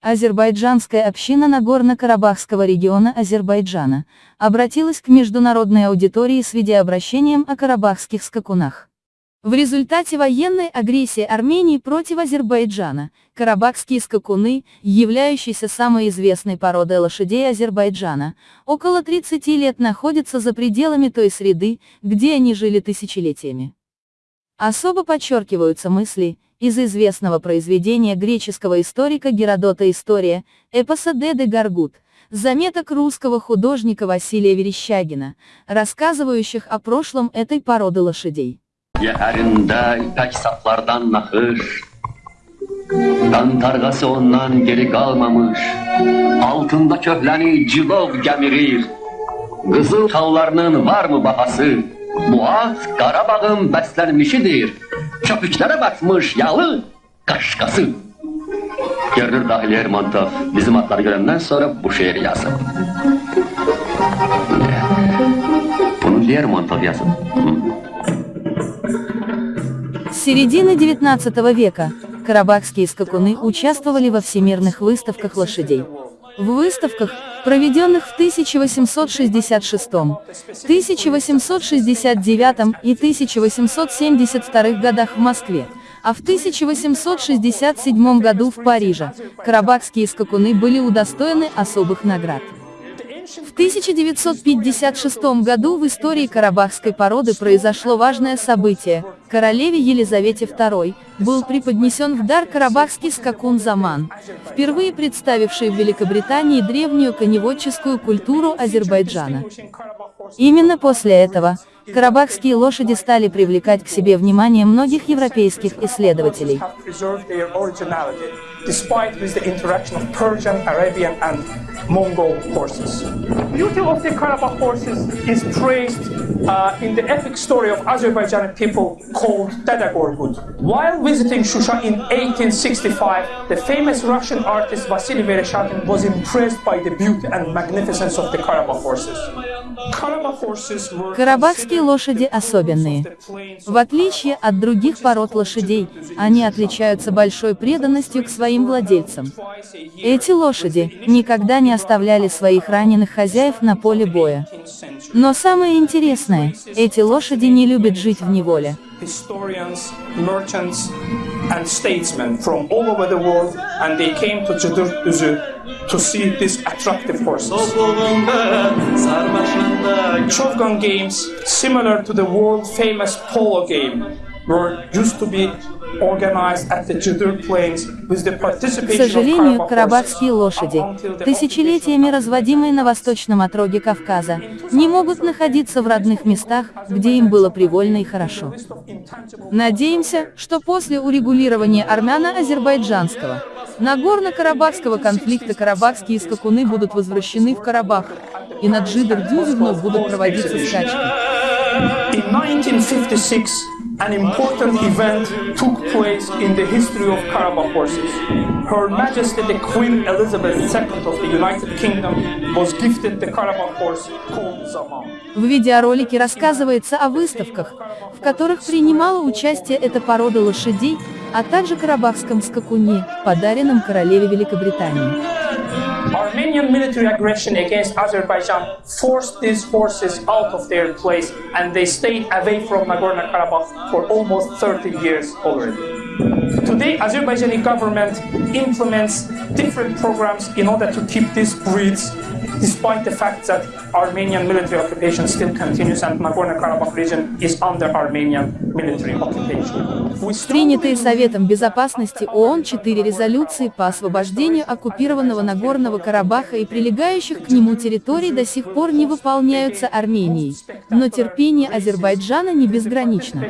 Азербайджанская община Нагорно-Карабахского региона Азербайджана обратилась к международной аудитории с видеообращением о карабахских скакунах. В результате военной агрессии Армении против Азербайджана, карабахские скакуны, являющиеся самой известной породой лошадей Азербайджана, около 30 лет находятся за пределами той среды, где они жили тысячелетиями. Особо подчеркиваются мысли, из известного произведения греческого историка Геродота «История», эпоса Деды Гаргут, заметок русского художника Василия Верещагина, рассказывающих о прошлом этой породы лошадей. Altında köhleni cilov gemirir. Kızıl kallarının var mı bahası? Boğaz Qarabağın bəslənmişidir. Köpüklərə batmış yalı qaşqası. Görünür dahi Lermontov bizim atları görəndən sonra bu şeir yazıb. Bunu Лермонтов yazıb. С середины XIX века карабахские скакуны участвовали во всемирных выставках лошадей. В выставках, проведенных в 1866, 1869 и 1872 годах в Москве, а в 1867 году в Париже, карабахские скакуны были удостоены особых наград. В 1956 году в истории карабахской породы произошло важное событие. Королеве Елизавете II был преподнесен в дар карабахский скакун Заман, впервые представивший в Великобритании древнюю коневодческую культуру Азербайджана. Именно после этого, карабахские лошади стали привлекать к себе внимание многих европейских исследователей. despite with the interaction of Persian, Arabian and Mongol horses. The beauty of the Karabakh horses is traced uh, in the epic story of Azerbaijani people called Dada Gorgut. While visiting Shusha in 1865, the famous Russian artist Vasily Vereshchagin was impressed by the beauty and magnificence of the Karabakh horses. Карабахские лошади особенные. В отличие от других пород лошадей, они отличаются большой преданностью к своим владельцам. Эти лошади никогда не оставляли своих раненых хозяев на поле боя. Но самое интересное, эти лошади не любят жить в неволе. world. Shotgun games, similar to the world-famous polo game, were used to be К сожалению, карабахские лошади, тысячелетиями разводимые на восточном отроге Кавказа, не могут находиться в родных местах, где им было привольно и хорошо. Надеемся, что после урегулирования армяно-азербайджанского, Нагорно-Карабахского конфликта карабахские скакуны будут возвращены в Карабах, и на Джидер-Дюзе вновь будут проводиться скачки. In 1956, an important event took place in the history of Karabakh horses. Her Majesty the Queen Elizabeth II of the United Kingdom was gifted the Karabakh horse called Zaman. В видеоролике рассказывается о выставках, в которых принимала участие эта порода лошадей, а также карабахском скакуне, подаренном королеве Великобритании. Armenian military aggression against Azerbaijan forced these forces out of their place and they stayed away from Nagorno-Karabakh for almost 30 years already. Today, Azerbaijani government implements different programs in order to keep these breeds despite the fact that Armenian military occupation still continues and Nagorno-Karabakh region is under Armenian military occupation. Принятые Советом Безопасности ООН четыре резолюции по освобождению оккупированного Нагорного Карабаха и прилегающих к нему территорий до сих пор не выполняются Арменией, но терпение Азербайджана не безгранично.